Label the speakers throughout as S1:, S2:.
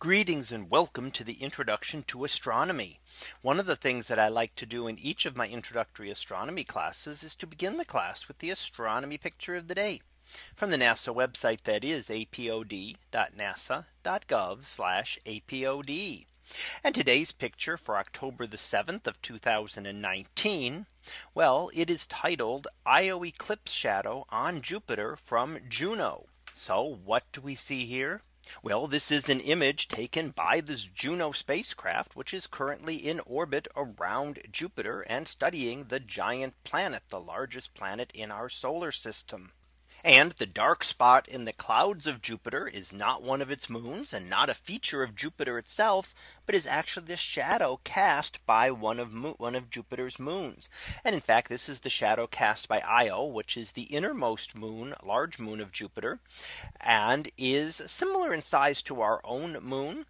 S1: Greetings and welcome to the introduction to astronomy. One of the things that I like to do in each of my introductory astronomy classes is to begin the class with the astronomy picture of the day from the NASA website that is apod.nasa.gov apod. And today's picture for October the 7th of 2019. Well, it is titled Io eclipse shadow on Jupiter from Juno. So what do we see here? Well, this is an image taken by this Juno spacecraft, which is currently in orbit around Jupiter and studying the giant planet, the largest planet in our solar system. And the dark spot in the clouds of Jupiter is not one of its moons and not a feature of Jupiter itself, but is actually the shadow cast by one of one of Jupiter's moons. And in fact, this is the shadow cast by Io, which is the innermost moon, large moon of Jupiter, and is similar in size to our own moon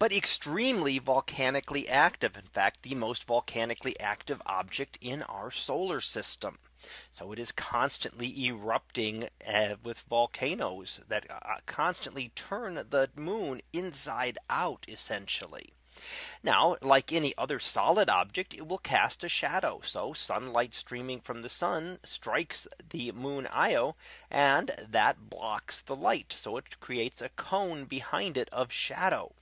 S1: but extremely volcanically active. In fact, the most volcanically active object in our solar system. So it is constantly erupting uh, with volcanoes that uh, constantly turn the moon inside out essentially. Now, like any other solid object, it will cast a shadow. So sunlight streaming from the sun strikes the moon Io, and that blocks the light. So it creates a cone behind it of shadow,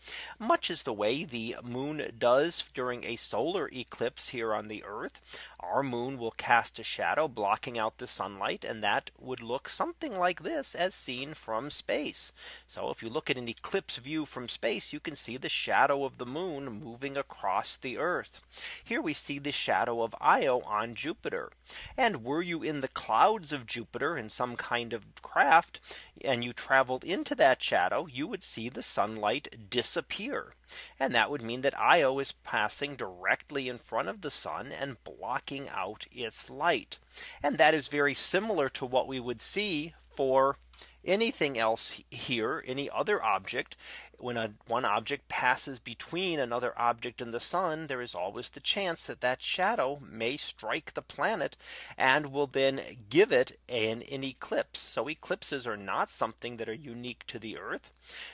S1: much as the way the moon does during a solar eclipse here on the Earth. Our moon will cast a shadow blocking out the sunlight. And that would look something like this as seen from space. So if you look at an eclipse view from space, you can see the shadow of the moon moon moving across the earth. Here we see the shadow of Io on Jupiter. And were you in the clouds of Jupiter in some kind of craft and you traveled into that shadow, you would see the sunlight disappear. And that would mean that Io is passing directly in front of the sun and blocking out its light. And that is very similar to what we would see for anything else here, any other object, when a, one object passes between another object and the sun, there is always the chance that that shadow may strike the planet and will then give it an, an eclipse. So eclipses are not something that are unique to the Earth.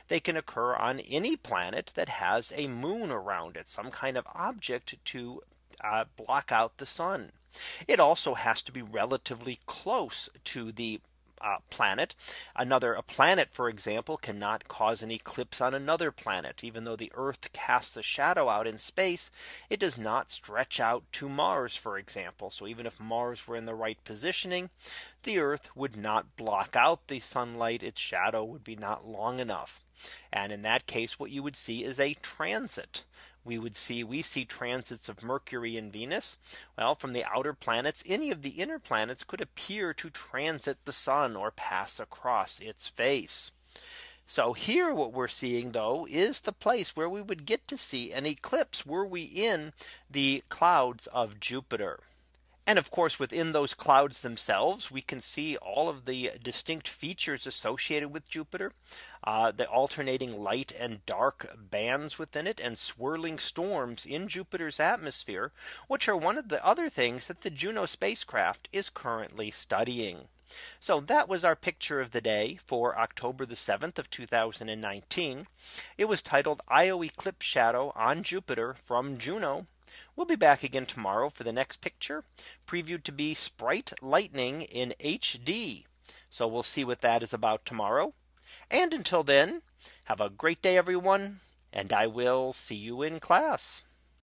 S1: They can occur on any planet that has a moon around it, some kind of object to uh, block out the sun. It also has to be relatively close to the uh, planet. Another a planet, for example, cannot cause an eclipse on another planet. Even though the Earth casts a shadow out in space, it does not stretch out to Mars, for example. So even if Mars were in the right positioning, the Earth would not block out the sunlight. Its shadow would be not long enough. And in that case, what you would see is a transit we would see we see transits of Mercury and Venus. Well, from the outer planets, any of the inner planets could appear to transit the sun or pass across its face. So here what we're seeing though is the place where we would get to see an eclipse were we in the clouds of Jupiter. And of course, within those clouds themselves, we can see all of the distinct features associated with Jupiter, uh, the alternating light and dark bands within it and swirling storms in Jupiter's atmosphere, which are one of the other things that the Juno spacecraft is currently studying. So that was our picture of the day for October the 7th of 2019. It was titled Io Eclipse Shadow on Jupiter from Juno. We'll be back again tomorrow for the next picture previewed to be Sprite Lightning in HD. So we'll see what that is about tomorrow. And until then, have a great day, everyone. And I will see you in class.